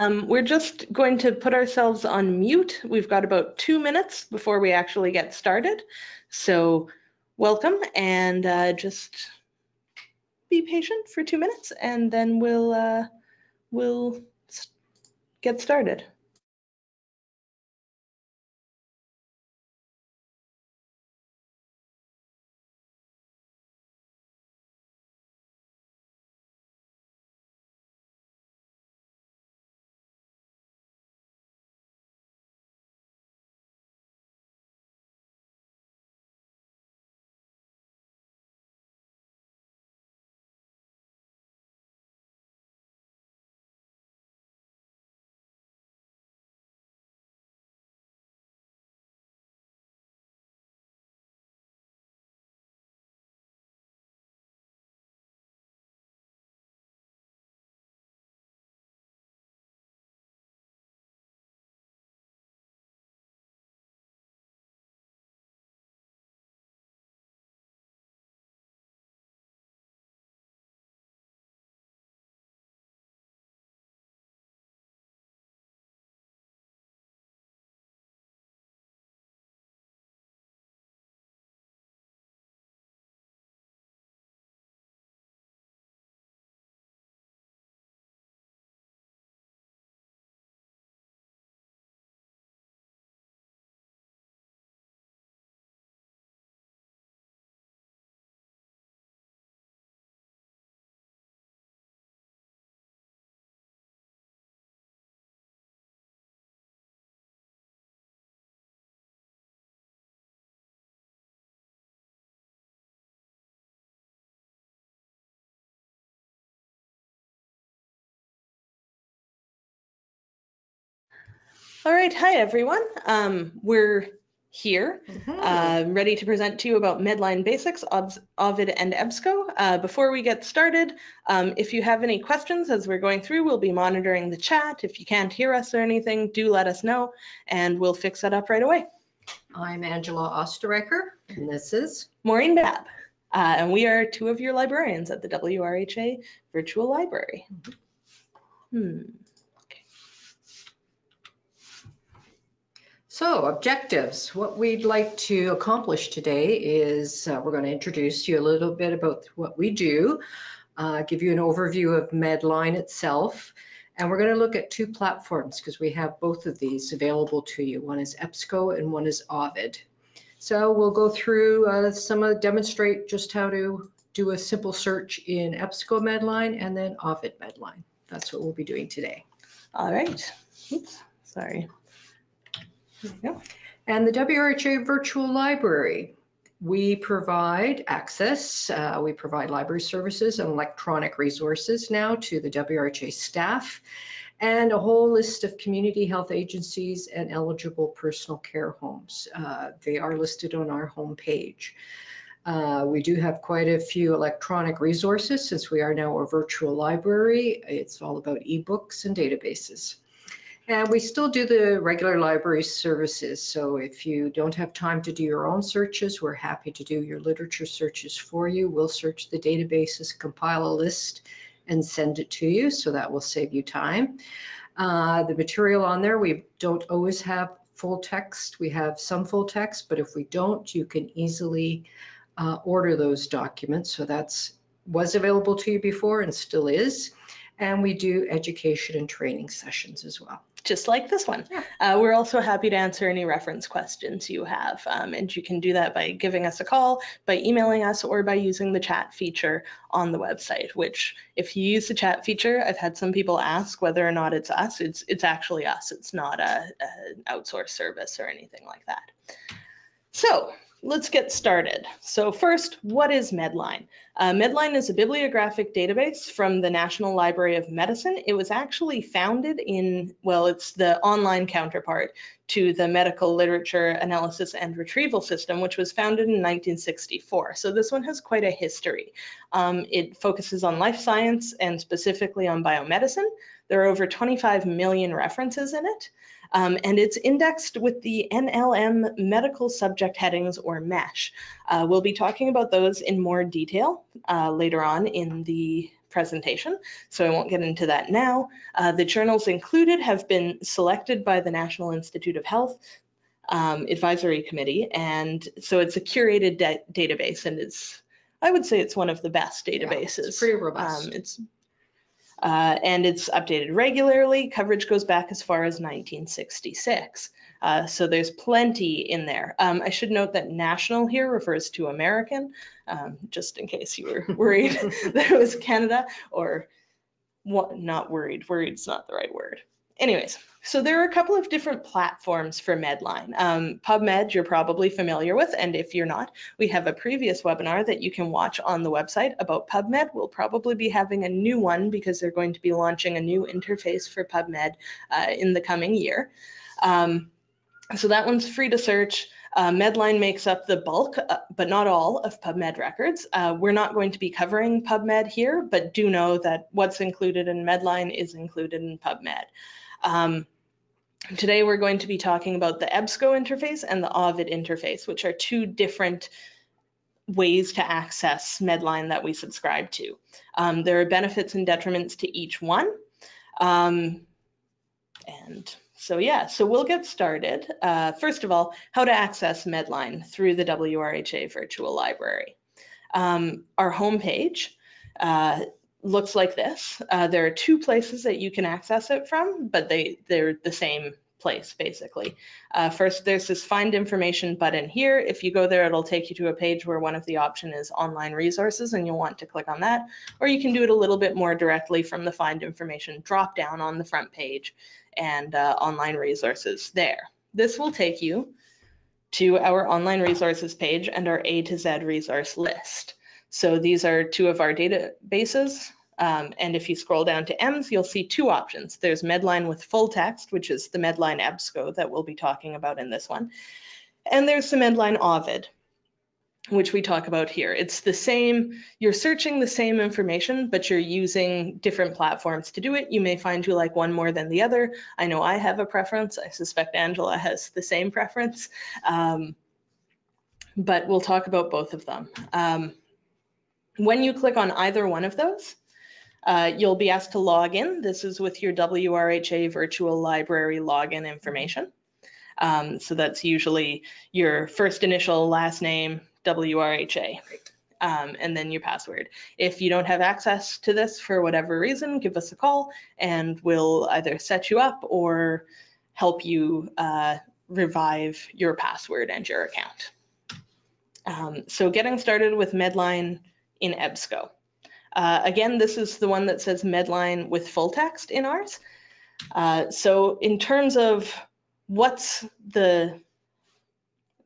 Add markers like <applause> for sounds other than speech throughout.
Um, we're just going to put ourselves on mute. We've got about two minutes before we actually get started. So welcome and uh, just be patient for two minutes and then we'll, uh, we'll get started. All right, hi everyone. Um, we're here, uh, ready to present to you about Medline Basics, Ovid and EBSCO. Uh, before we get started, um, if you have any questions as we're going through, we'll be monitoring the chat. If you can't hear us or anything, do let us know and we'll fix that up right away. I'm Angela Osterreicher, and this is Maureen Babb, uh, and we are two of your librarians at the WRHA Virtual Library. Hmm. So objectives. What we'd like to accomplish today is uh, we're going to introduce you a little bit about what we do, uh, give you an overview of Medline itself, and we're going to look at two platforms because we have both of these available to you. One is EBSCO and one is Ovid. So we'll go through uh, some of demonstrate just how to do a simple search in EBSCO Medline and then Ovid Medline. That's what we'll be doing today. All right. Oops, sorry. And the WRHA Virtual Library, we provide access, uh, we provide library services and electronic resources now to the WRHA staff and a whole list of community health agencies and eligible personal care homes. Uh, they are listed on our homepage. Uh, we do have quite a few electronic resources since we are now a virtual library. It's all about ebooks and databases. And we still do the regular library services. So if you don't have time to do your own searches, we're happy to do your literature searches for you. We'll search the databases, compile a list, and send it to you. So that will save you time. Uh, the material on there, we don't always have full text. We have some full text, but if we don't, you can easily uh, order those documents. So that's was available to you before and still is. And we do education and training sessions as well. just like this one. Yeah. Uh, we're also happy to answer any reference questions you have, um, and you can do that by giving us a call, by emailing us, or by using the chat feature on the website. Which, if you use the chat feature, I've had some people ask whether or not it's us. It's it's actually us. It's not a, a an outsourced service or anything like that. So let's get started. So first, what is Medline? Uh, Medline is a bibliographic database from the National Library of Medicine. It was actually founded in, well, it's the online counterpart to the Medical Literature Analysis and Retrieval System, which was founded in 1964. So this one has quite a history. Um, it focuses on life science and specifically on biomedicine. There are over 25 million references in it. Um, and it's indexed with the NLM medical subject headings or MESH. Uh, we'll be talking about those in more detail uh, later on in the presentation, so I won't get into that now. Uh, the journals included have been selected by the National Institute of Health um, Advisory Committee, and so it's a curated database, and it's, I would say it's one of the best Yeah, databases. It's pretty robust. Um, it's uh, and it's updated regularly. Coverage goes back as far as 1966. Uh, so there's plenty in there. Um, I should note that national here refers to American, um, just in case you were worried <laughs> that it was Canada or what, not worried. Worried's not the right word. Anyways, so there are a couple of different platforms for Medline. Um, PubMed you're probably familiar with, and if you're not, we have a previous webinar that you can watch on the website about PubMed. We'll probably be having a new one because they're going to be launching a new interface for PubMed uh, in the coming year. Um, so that one's free to search. Uh, Medline makes up the bulk, uh, but not all, of PubMed records. Uh, we're not going to be covering PubMed here, but do know that what's included in Medline is included in PubMed. Um, today we're going to be talking about the EBSCO interface and the Ovid interface, which are two different ways to access Medline that we subscribe to. Um, there are benefits and detriments to each one. Um, and so yeah, so we'll get started. Uh, first of all, how to access Medline through the WRHA Virtual Library. Um, our homepage uh, looks like this. Uh, there are two places that you can access it from, but they, they're the same place basically. Uh, first, there's this find information button here. If you go there, it'll take you to a page where one of the option is online resources and you'll want to click on that. Or you can do it a little bit more directly from the find information drop down on the front page and uh, online resources there. This will take you to our online resources page and our A to Z resource list. So these are two of our databases. Um, and if you scroll down to EMS, you'll see two options. There's Medline with full text, which is the Medline EBSCO that we'll be talking about in this one. And there's the Medline Ovid, which we talk about here. It's the same, you're searching the same information, but you're using different platforms to do it. You may find you like one more than the other. I know I have a preference. I suspect Angela has the same preference. Um, but we'll talk about both of them. Um, when you click on either one of those, uh, you'll be asked to log in. This is with your WRHA virtual library login information. Um, so that's usually your first initial, last name, WRHA, um, and then your password. If you don't have access to this for whatever reason, give us a call and we'll either set you up or help you uh, revive your password and your account. Um, so getting started with Medline in EBSCO. Uh, again, this is the one that says Medline with full text in ours. Uh, so in terms of what's the,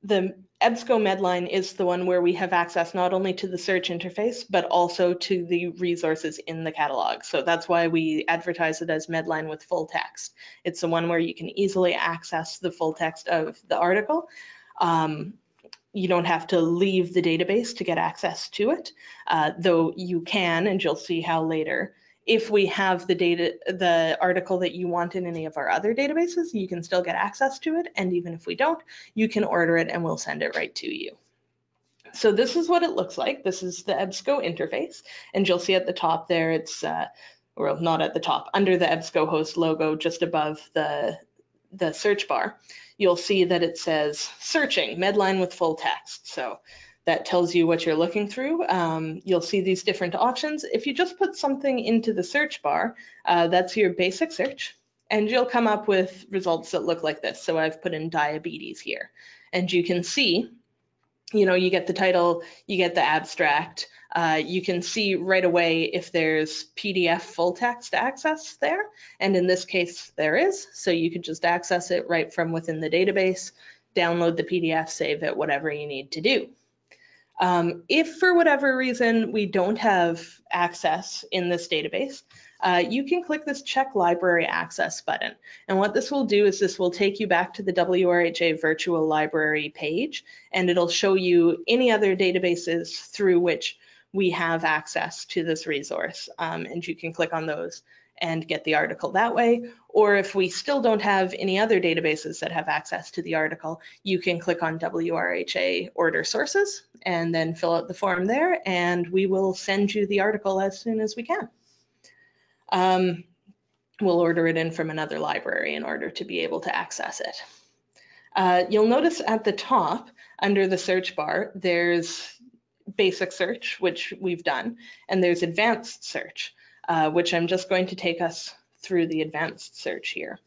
the EBSCO Medline is the one where we have access not only to the search interface, but also to the resources in the catalog. So that's why we advertise it as Medline with full text. It's the one where you can easily access the full text of the article. Um, you don't have to leave the database to get access to it, uh, though you can, and you'll see how later. If we have the data, the article that you want in any of our other databases, you can still get access to it. And even if we don't, you can order it and we'll send it right to you. So this is what it looks like. This is the EBSCO interface. And you'll see at the top there, it's, uh, well, not at the top, under the EBSCO host logo, just above the, the search bar you'll see that it says searching Medline with full text. So that tells you what you're looking through. Um, you'll see these different options. If you just put something into the search bar, uh, that's your basic search, and you'll come up with results that look like this. So I've put in diabetes here, and you can see, you know, you get the title, you get the abstract, uh, you can see right away if there's PDF full text access there. And in this case, there is. So you could just access it right from within the database, download the PDF, save it, whatever you need to do. Um, if for whatever reason we don't have access in this database, uh, you can click this check library access button. And what this will do is this will take you back to the WRHA virtual library page and it'll show you any other databases through which we have access to this resource um, and you can click on those and get the article that way. Or if we still don't have any other databases that have access to the article, you can click on WRHA order sources and then fill out the form there and we will send you the article as soon as we can. Um, we'll order it in from another library in order to be able to access it. Uh, you'll notice at the top under the search bar, there's basic search, which we've done, and there's advanced search, uh, which I'm just going to take us through the advanced search here.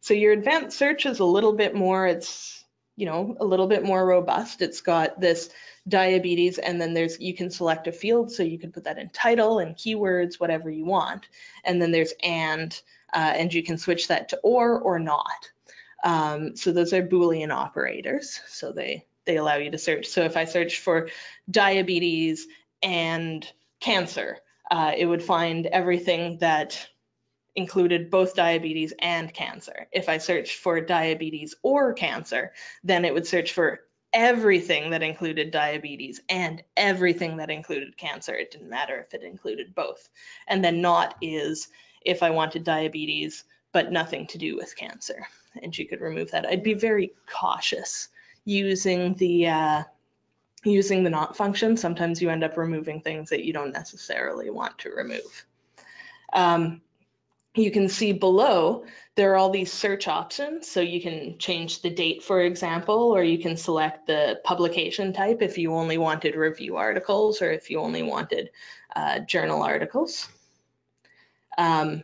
So your advanced search is a little bit more, it's, you know, a little bit more robust. It's got this diabetes and then there's, you can select a field. So you can put that in title and keywords, whatever you want. And then there's and, uh, and you can switch that to or or not. Um, so those are Boolean operators. So they, they allow you to search. So if I search for diabetes and cancer, uh, it would find everything that included both diabetes and cancer. If I searched for diabetes or cancer, then it would search for everything that included diabetes and everything that included cancer. It didn't matter if it included both. And then not is if I wanted diabetes, but nothing to do with cancer. And you could remove that. I'd be very cautious using the uh, using the not function. Sometimes you end up removing things that you don't necessarily want to remove. Um, you can see below there are all these search options. So you can change the date, for example, or you can select the publication type if you only wanted review articles or if you only wanted uh, journal articles. Um,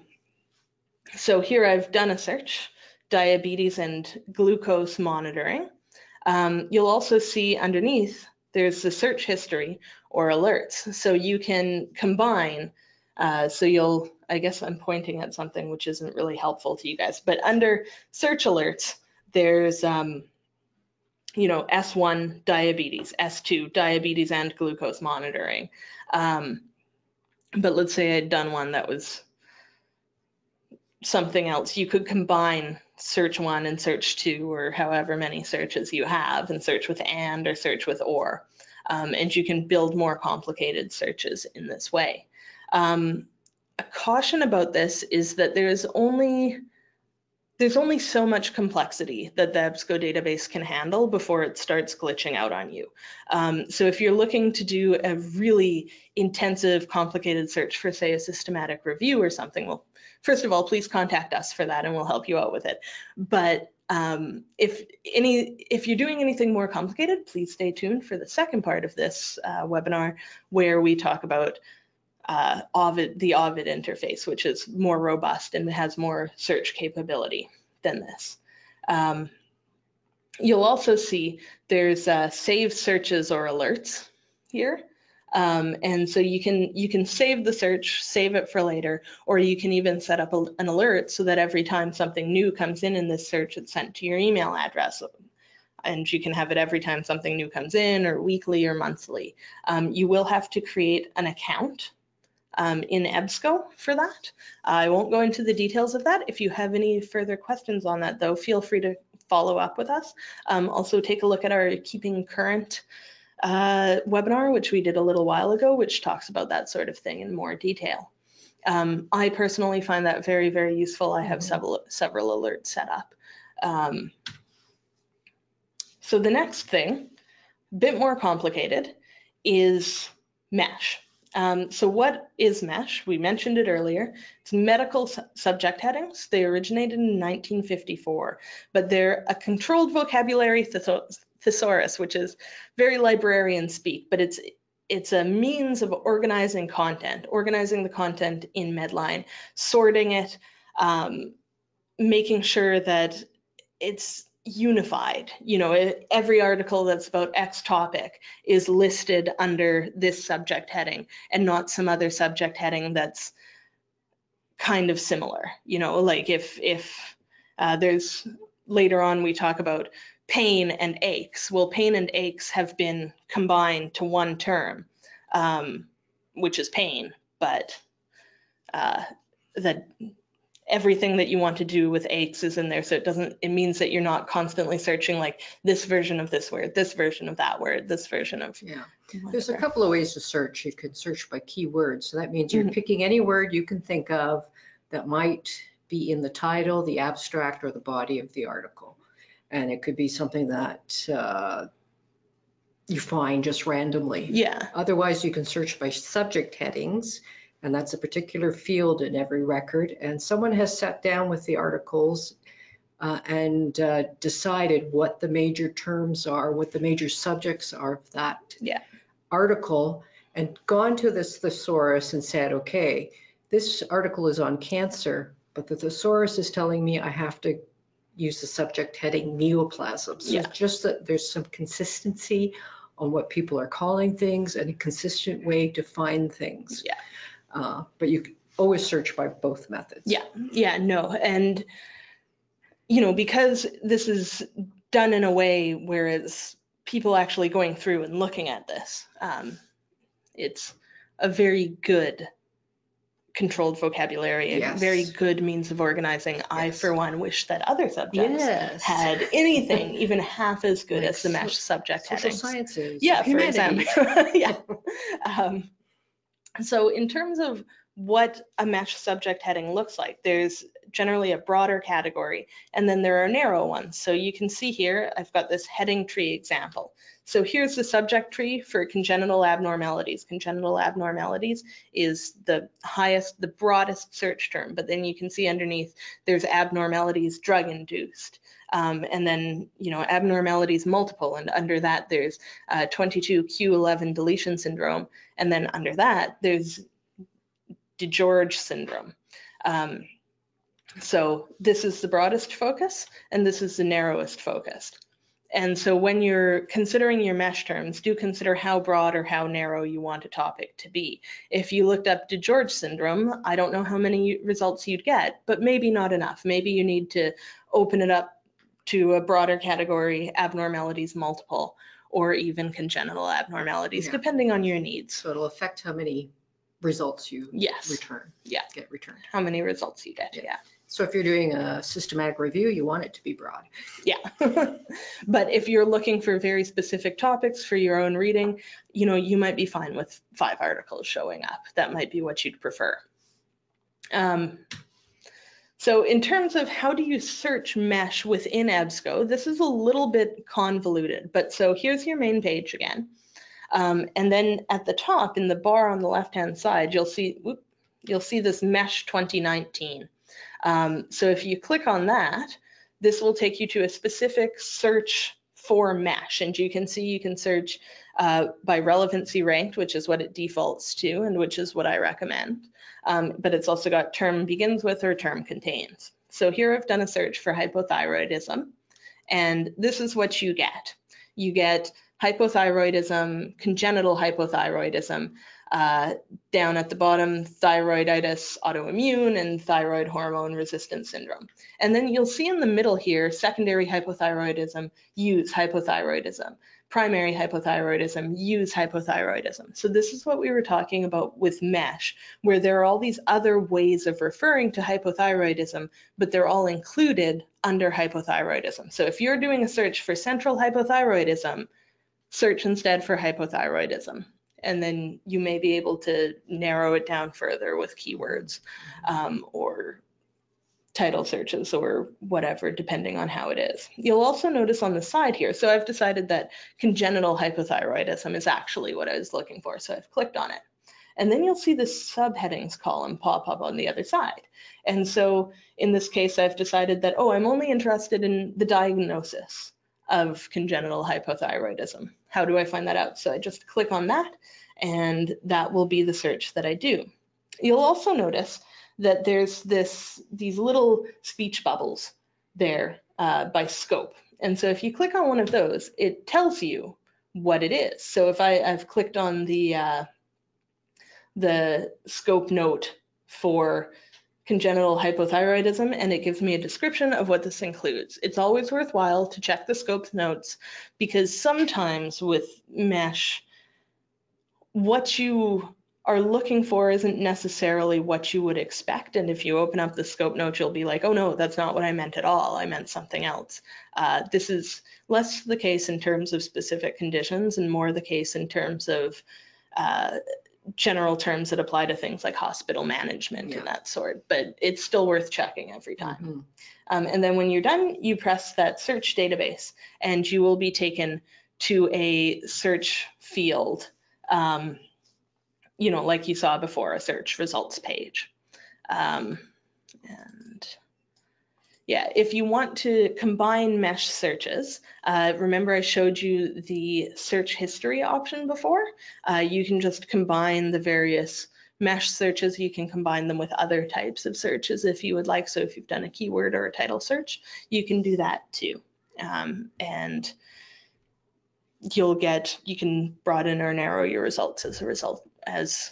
so here I've done a search, diabetes and glucose monitoring. Um, you'll also see underneath there's the search history or alerts. So you can combine, uh, so you'll, I guess I'm pointing at something which isn't really helpful to you guys, but under search alerts, there's, um, you know, S1 diabetes, S2 diabetes and glucose monitoring. Um, but let's say I'd done one that was something else. You could combine search one and search two or however many searches you have and search with and or search with or. Um, and you can build more complicated searches in this way. Um, a caution about this is that there's only there's only so much complexity that the EBSCO database can handle before it starts glitching out on you. Um, so if you're looking to do a really intensive, complicated search for, say, a systematic review or something, well, first of all, please contact us for that and we'll help you out with it. But um, if any, if you're doing anything more complicated, please stay tuned for the second part of this uh, webinar where we talk about uh, Ovid, the Ovid interface, which is more robust and has more search capability than this. Um, you'll also see there's uh, save searches or alerts here. Um, and so you can you can save the search, save it for later, or you can even set up a, an alert so that every time something new comes in in this search, it's sent to your email address. And you can have it every time something new comes in or weekly or monthly. Um, you will have to create an account um, in EBSCO for that. I won't go into the details of that. If you have any further questions on that though, feel free to follow up with us. Um, also take a look at our Keeping Current uh, webinar, which we did a little while ago, which talks about that sort of thing in more detail. Um, I personally find that very, very useful. I have mm-hmm. several, several alerts set up. Um, so the next thing, a bit more complicated, is MESH. Um, so what is MESH? We mentioned it earlier. It's medical su subject headings. They originated in 1954, but they're a controlled vocabulary thesaurus, which is very librarian speak, but it's it's a means of organizing content, organizing the content in Medline, sorting it, um, making sure that it's unified. You know, every article that's about X topic is listed under this subject heading and not some other subject heading that's kind of similar. You know, like if if uh, there's later on we talk about pain and aches. Well, pain and aches have been combined to one term, um, which is pain, but uh, that everything that you want to do with aches is in there. So it doesn't, it means that you're not constantly searching like this version of this word, this version of that word, this version of. Yeah. There's a couple of ways to search. You could search by keywords. So that means you're Mhm. picking any word you can think of that might be in the title, the abstract, or the body of the article. And it could be something that uh, you find just randomly. Yeah, Otherwise, you can search by subject headings, and that's a particular field in every record. And someone has sat down with the articles uh, and uh, decided what the major terms are, what the major subjects are of that Yeah. article, and gone to this thesaurus and said, okay, this article is on cancer, but the thesaurus is telling me I have to use the subject heading neoplasms. So Yeah. just that there's some consistency on what people are calling things and a consistent way to find things. Yeah. Uh, But you always search by both methods. Yeah. yeah, no. And, you know, because this is done in a way where it's people actually going through and looking at this, um, it's a very good controlled vocabulary, a very good means of organizing. I, for one, wish that other subjects Yes. had anything even half as good Like as the so- mesh subject Social headings. sciences. Yeah, for example. <laughs> yeah. Um, so in terms of what a mesh subject heading looks like, there's generally a broader category, and then there are narrow ones. So you can see here, I've got this heading tree example. So here's the subject tree for congenital abnormalities. Congenital abnormalities is the highest, the broadest search term, but then you can see underneath there's abnormalities drug induced. Um, and then, you know, abnormalities multiple, and under that there's uh, 22q11 deletion syndrome. And then under that, there's DiGeorge syndrome. Um, so this is the broadest focus, and this is the narrowest focus. And so when you're considering your mesh terms, do consider how broad or how narrow you want a topic to be. If you looked up DiGeorge syndrome, I don't know how many results you'd get, but maybe not enough. Maybe you need to open it up to a broader category, abnormalities multiple, or even congenital abnormalities, Yeah. depending on your needs. So it'll affect how many results you Yes, return. Yeah. Get returned. how many results you get, Yeah. yeah. So if you're doing a systematic review, you want it to be broad. Yeah. <laughs> but if you're looking for very specific topics for your own reading, you know, you might be fine with five articles showing up. That might be what you'd prefer. Um, so in terms of how do you search mesh within EBSCO, this is a little bit convoluted, but so here's your main page again. Um, and then at the top in the bar on the left-hand side, you'll see, whoop, you'll see this mesh 2019. Um, so if you click on that, this will take you to a specific search for mesh. And you can see you can search uh, by relevancy ranked, which is what it defaults to and which is what I recommend. Um, but it's also got term begins with or term contains. So here I've done a search for hypothyroidism. And this is what you get. You get hypothyroidism, congenital hypothyroidism, uh, down at the bottom, thyroiditis autoimmune and thyroid hormone resistance syndrome. And then you'll see in the middle here, secondary hypothyroidism, use hypothyroidism, primary hypothyroidism, use hypothyroidism. So this is what we were talking about with MESH, where there are all these other ways of referring to hypothyroidism, but they're all included under hypothyroidism. So if you're doing a search for central hypothyroidism, search instead for hypothyroidism and then you may be able to narrow it down further with keywords um, or title searches or whatever, depending on how it is. You'll also notice on the side here, so I've decided that congenital hypothyroidism is actually what I was looking for, so I've clicked on it. And then you'll see the subheadings column pop up on the other side. And so in this case, I've decided that, oh, I'm only interested in the diagnosis of congenital hypothyroidism. How do I find that out? So I just click on that and that will be the search that I do. You'll also notice that there's this these little speech bubbles there uh, by scope. And so if you click on one of those, it tells you what it is. So if I, I've clicked on the uh, the scope note for congenital hypothyroidism and it gives me a description of what this includes. It's always worthwhile to check the scope notes because sometimes with mesh, what you are looking for isn't necessarily what you would expect. And if you open up the scope note, you'll be like, oh no, that's not what I meant at all. I meant something else. Uh, this is less the case in terms of specific conditions and more the case in terms of uh, general terms that apply to things like hospital management Yeah. and that sort, but it's still worth checking every time. Mhm. Um, and then when you're done, you press that search database and you will be taken to a search field, um, you know, like you saw before, a search results page. Um, and yeah, if you want to combine mesh searches, uh, remember I showed you the search history option before? Uh, you can just combine the various mesh searches, you can combine them with other types of searches if you would like. So if you've done a keyword or a title search, you can do that too. Um, and you'll get, you can broaden or narrow your results as a result, as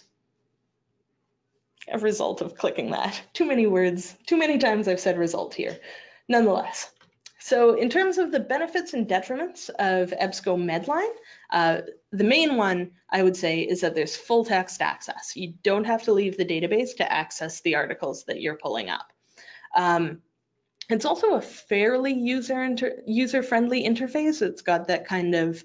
a result of clicking that. Too many words, too many times I've said result here. Nonetheless, so in terms of the benefits and detriments of EBSCO Medline, uh, the main one I would say is that there's full text access. You don't have to leave the database to access the articles that you're pulling up. Um, it's also a fairly user inter user-friendly interface. It's got that kind of,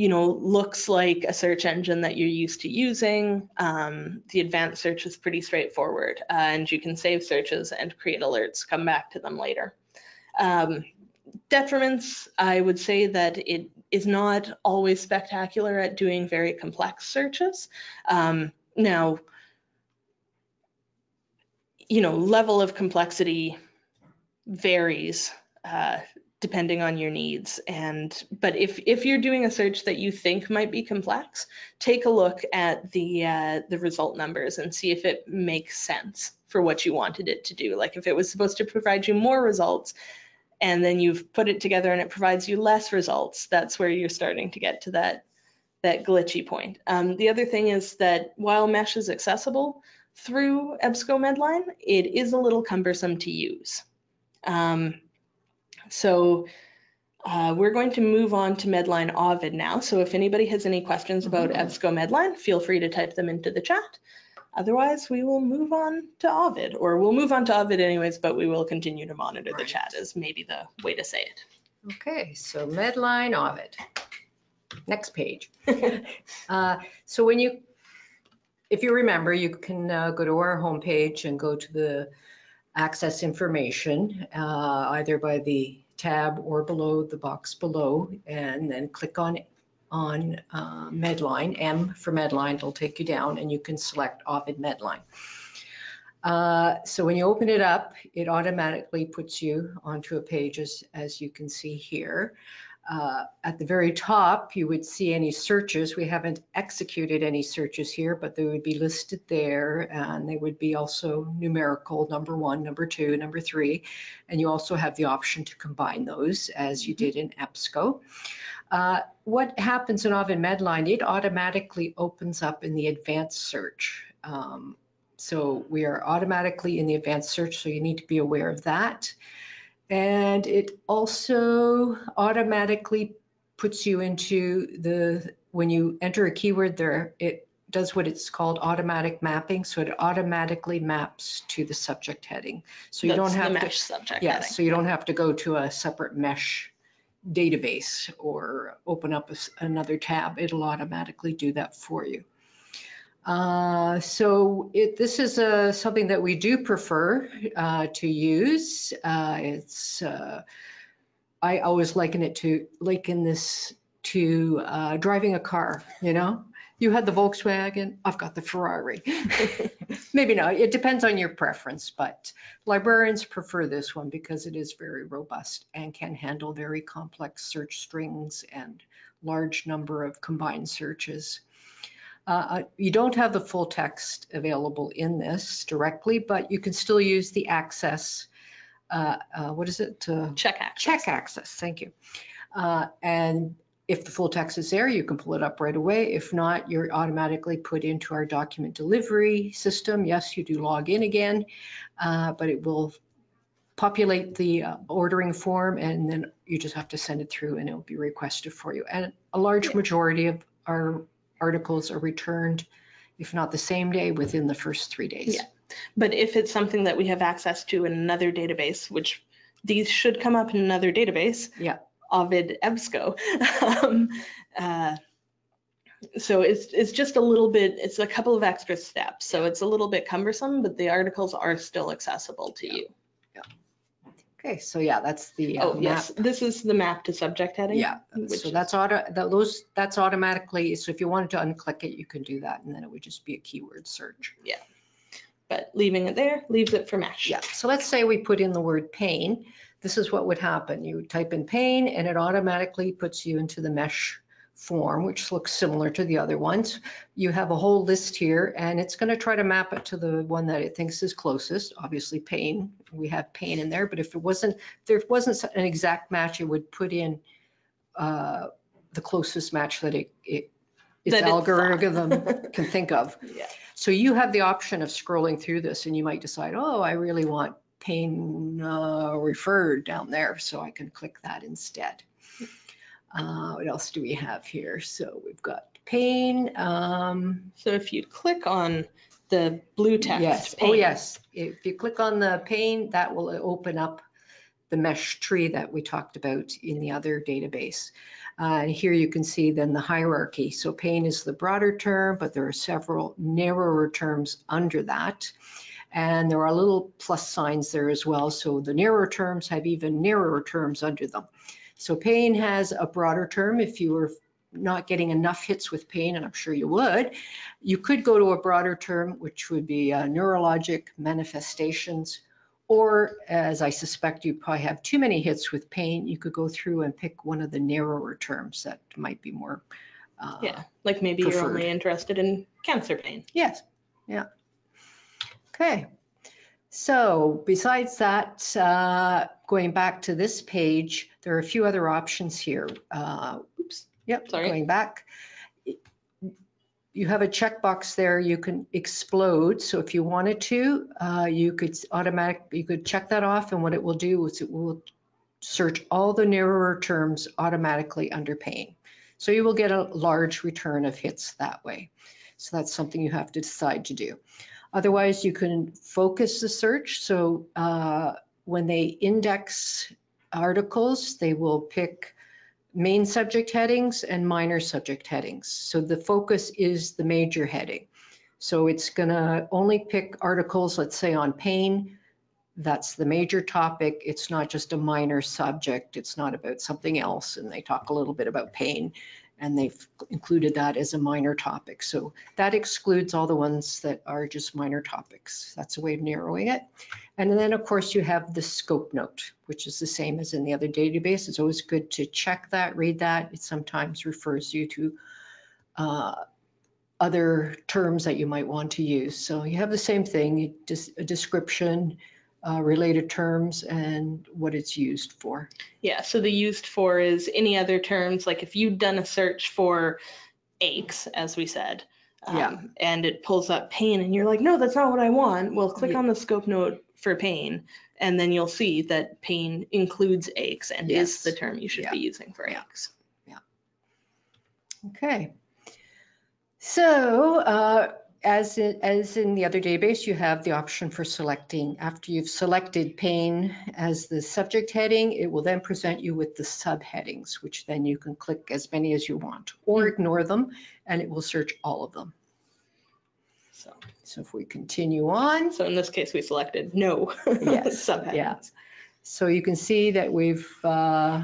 you know, looks like a search engine that you're used to using. Um, the advanced search is pretty straightforward, uh, and you can save searches and create alerts, come back to them later. Um, detriments, I would say that it is not always spectacular at doing very complex searches. Um, now, you know, level of complexity varies uh, depending on your needs. And but if if you're doing a search that you think might be complex, take a look at the uh, the result numbers and see if it makes sense for what you wanted it to do. Like if it was supposed to provide you more results, and then you've put it together and it provides you less results, that's where you're starting to get to that that glitchy point. Um, the other thing is that while mesh is accessible through EBSCO Medline, it is a little cumbersome to use. Um, so uh, we're going to move on to Medline Ovid now. So if anybody has any questions about. EBSCO Medline, feel free to type them into the chat. Otherwise, we will move on to Ovid, or we'll move on to Ovid anyways, but we will continue to monitor the chat is maybe the way to say it. Okay, so Medline Ovid. Next page. <laughs> Uh, So when you, if you remember, you can uh, go to our homepage and go to the access information, uh, either by the tab or below the box below, and then click on, on uh, Medline, M for Medline, it'll take you down, and you can select Ovid Medline. Uh, So when you open it up, it automatically puts you onto a page as, as you can see here. Uh, At the very top, you would see any searches. We haven't executed any searches here, but they would be listed there and they would be also numerical, number one, number two, number three. And you also have the option to combine those as you did in EBSCO. Uh, What happens in Ovid Medline, it automatically opens up in the advanced search. Um, So we are automatically in the advanced search, so you need to be aware of that. And it also automatically puts you into the, when you enter a keyword there, it does what it's called automatic mapping. So it automatically maps to the subject heading. So you don't That's have to, subject yes, heading. so you don't have to go to a separate mesh database or open up a another tab. It'll automatically do that for you. Uh, So it, this is uh, something that we do prefer uh, to use. Uh, It's, uh, I always liken it to, liken this to uh, driving a car, you know? You had the Volkswagen, I've got the Ferrari. <laughs> Maybe not, it depends on your preference, but librarians prefer this one because it is very robust and can handle very complex search strings and large number of combined searches. Uh, You don't have the full text available in this directly, but you can still use the access, uh, uh, what is it? Uh, Check access. Check access, thank you. Uh, And if the full text is there, you can pull it up right away. If not, you're automatically put into our document delivery system. Yes, you do log in again, uh, but it will populate the uh, ordering form and then you just have to send it through and it'll be requested for you. And a large majority of our articles are returned if not the same day, within the first three days. Yeah. But if it's something that we have access to in another database, which these should come up in another database. Yeah. Ovid EBSCO. <laughs> um, uh, so it's it's just a little bit. It's a couple of extra steps. So it's a little bit cumbersome, but the articles are still accessible to you. Okay, so yeah, that's the uh, Oh map. yes, this is the map to subject heading. Yeah, which so that's auto, tho- those, that's automatically, so if you wanted to unclick it, you can do that, and then it would just be a keyword search. Yeah. But leaving it there leaves it for mesh. Yeah, so let's say we put in the word pain. This is what would happen. You type in pain and it automatically puts you into the mesh form, which looks similar to the other ones. You have a whole list here and it's going to try to map it to the one that it thinks is closest, obviously pain. We have pain in there, but if it wasn't, if there wasn't an exact match, it would put in uh, the closest match that it, it its That algorithm <laughs> can think of. Yeah. So you have the option of scrolling through this and you might decide, oh, I really want pain uh, referred down there, so I can click that instead. Uh, What else do we have here? So we've got pain. um, So if you click on the blue text. Yes, oh yes. If you click on the pain, that will open up the mesh tree that we talked about in the other database. Uh, And here you can see then the hierarchy. So pain is the broader term, but there are several narrower terms under that. And there are little plus signs there as well. So the narrower terms have even narrower terms under them. So pain has a broader term if you were not getting enough hits with pain, and I'm sure you would. You could go to a broader term, which would be uh, neurologic manifestations, or as I suspect you probably have too many hits with pain, you could go through and pick one of the narrower terms that might be more. uh, Yeah, like maybe you're only interested in cancer pain. Yes, yeah. Okay. So besides that, uh, going back to this page, there are a few other options here. Uh, Oops, yep, Sorry. going back. You have a checkbox there you can explode. So if you wanted to, uh, you could automatic, you could check that off and what it will do is it will search all the narrower terms automatically under pain. So you will get a large return of hits that way. So that's something you have to decide to do. Otherwise, you can focus the search. So uh, when they index articles, they will pick main subject headings and minor subject headings. So the focus is the major heading. So it's going to only pick articles, let's say on pain. That's the major topic. It's not just a minor subject. It's not about something else. And they talk a little bit about pain and they've included that as a minor topic. So that excludes all the ones that are just minor topics. That's a way of narrowing it. And then, of course, you have the scope note, which is the same as in the other database. It's always good to check that, read that. It sometimes refers you to uh, other terms that you might want to use. So you have the same thing, just a description, uh, related terms, and what it's used for. Yeah, so the used for is any other terms, like if you've done a search for aches, as we said. Yeah. um, And it pulls up pain and you're like, no, that's not what I want. Well, click Yeah. on the scope note for pain. And then you'll see that pain includes aches and Yes. is the term you should Yeah. be using for aches. Yeah. Okay. So uh, as, in, as in the other database, you have the option for selecting. After you've selected pain as the subject heading, it will then present you with the subheadings, which then you can click as many as you want or ignore them, and it will search all of them. So, So if we continue on, so in this case, we selected no Yes, <laughs> subheadings. yeah. So you can see that we've, uh,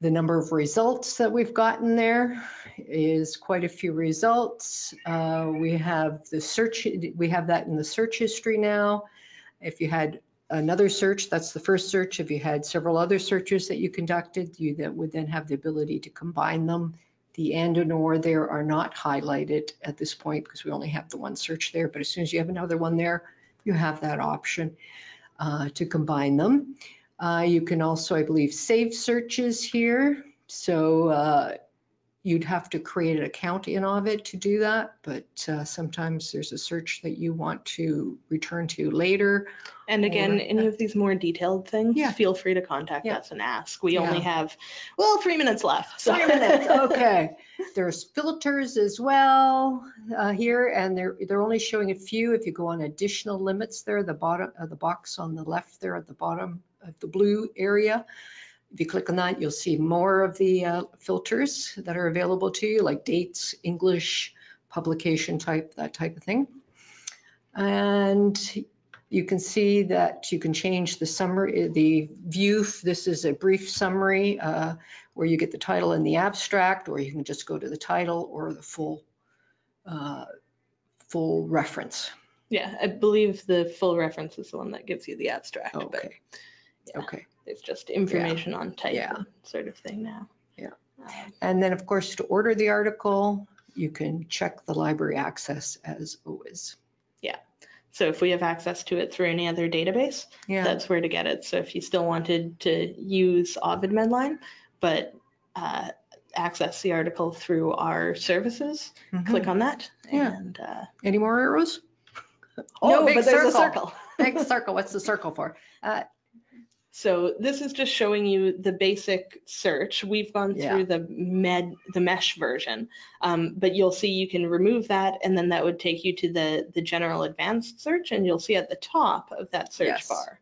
the number of results that we've gotten there is quite a few results. Uh, We have the search, we have that in the search history now. If you had another search, that's the first search. If you had several other searches that you conducted, you then would then have the ability to combine them. The and and or there are not highlighted at this point because we only have the one search there. But as soon as you have another one there, you have that option uh, to combine them. Uh, You can also, I believe, save searches here. So uh, you'd have to create an account in Ovid to do that, but uh, sometimes there's a search that you want to return to later. And again, Or- any of these more detailed things, Yeah. feel free to contact Yeah. us and ask. We only have, well, three minutes left. so- Three minutes, <laughs> okay. There's filters as well uh, here, and they're, they're only showing a few. If you go on additional limits there, the bottom, uh, the box on the left there at the bottom of the blue area. If you click on that, you'll see more of the uh, filters that are available to you, like dates, English, publication type, that type of thing. And you can see that you can change the summary, the view. This is a brief summary uh, where you get the title and the abstract, or you can just go to the title or the full, uh, full reference. Yeah, I believe the full reference is the one that gives you the abstract, Okay, yeah. Okay. It's just information on type Yeah. sort of thing now. Yeah. Um, And then, of course, to order the article, you can check the library access as always. Yeah. So if we have access to it through any other database, Yeah, that's where to get it. So if you still wanted to use Ovid Medline, but uh, access the article through our services, mhm. click on that. Yeah. And uh, Any more arrows? Oh, no, big but there's a circle. Big <laughs> circle. What's the circle for? Uh, So this is just showing you the basic search. We've gone Yeah. through the med, the mesh version, um, but you'll see you can remove that, and then that would take you to the the general advanced search, and you'll see at the top of that search Yes. bar,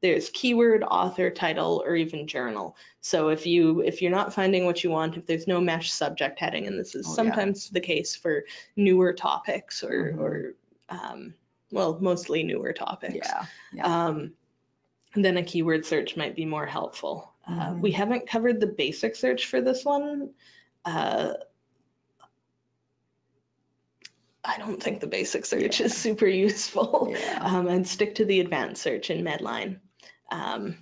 there's keyword, author, title, or even journal. So if you if you're not finding what you want, if there's no mesh subject heading, and this is Oh, yeah. sometimes the case for newer topics or Mhm. or um, well, mostly newer topics Yeah, yeah. um, then a keyword search might be more helpful. Uh, Mhm. we haven't covered the basic search for this one. Uh, I don't think the basic search is super useful. Yeah. Um, and stick to the advanced search in Medline. Um,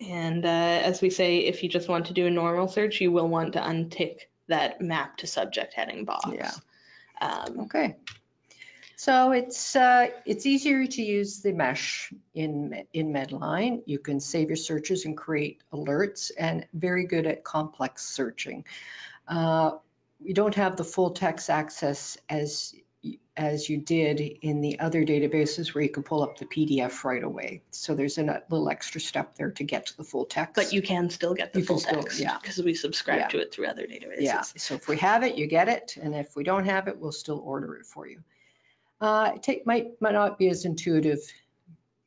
and uh, as we say, if you just want to do a normal search, you will want to untick that map to subject heading box. Yeah. Um, Okay. So it's, uh, it's easier to use the mesh in, in Medline. You can save your searches and create alerts and very good at complex searching. Uh, You don't have the full text access as, as you did in the other databases where you can pull up the PDF right away. So there's a little extra step there to get to the full text. but you can still get the You full still- text yeah. because we subscribe Yeah. to it through other databases. Yeah, so if we have it, you get it, and if we don't have it, we'll still order it for you. Uh, it take, might, might not be as intuitive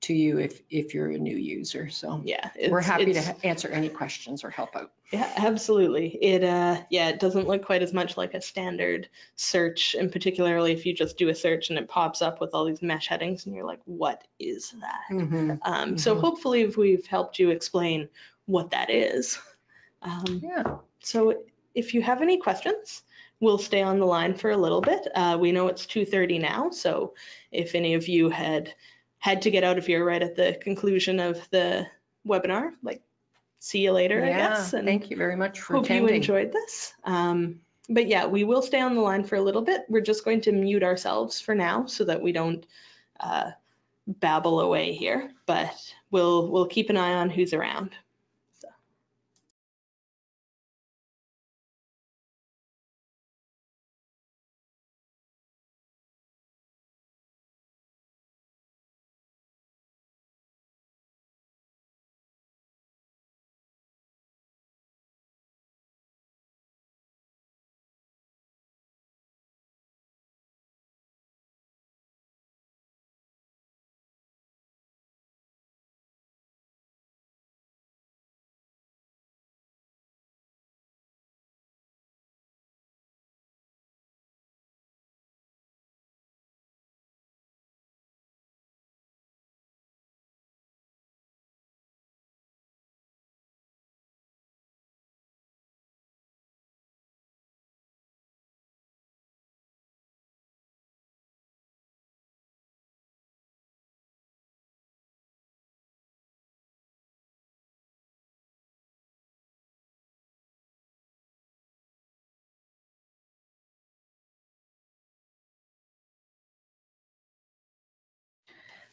to you if, if you're a new user, so Yeah, we're happy to answer any questions or help out. Yeah, absolutely. It uh yeah, it doesn't look quite as much like a standard search, and particularly if you just do a search and it pops up with all these mesh headings and you're like, what is that? Mhm, Um, so Mhm. hopefully if we've helped you explain what that is. Um, Yeah, so if you have any questions, we'll stay on the line for a little bit. Uh, we know it's 2:30 now, so if any of you had had to get out of here right at the conclusion of the webinar, like see you later, I guess. And thank you very much for hope you enjoyed this. Um, but yeah, we will stay on the line for a little bit. We're just going to mute ourselves for now so that we don't uh, babble away here. But we'll we'll keep an eye on who's around.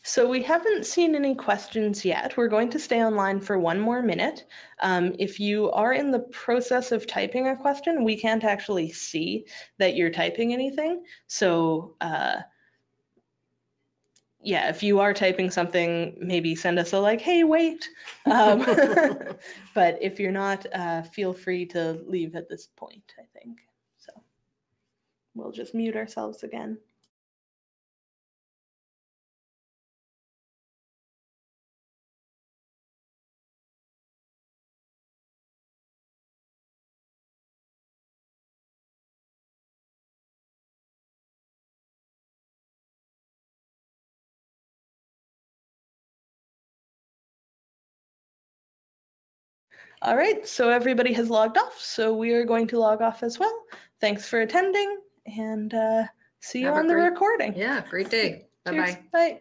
So we haven't seen any questions yet. We're going to stay online for one more minute. Um, if you are in the process of typing a question, we can't actually see that you're typing anything. So uh, yeah, if you are typing something, maybe send us a like, hey, wait. Um, <laughs> but if you're not, uh, feel free to leave at this point, I think. So we'll just mute ourselves again. All right, so everybody has logged off, so we are going to log off as well. Thanks for attending and uh, see you Have on the great- recording. Yeah, great day. Bye-bye. Bye.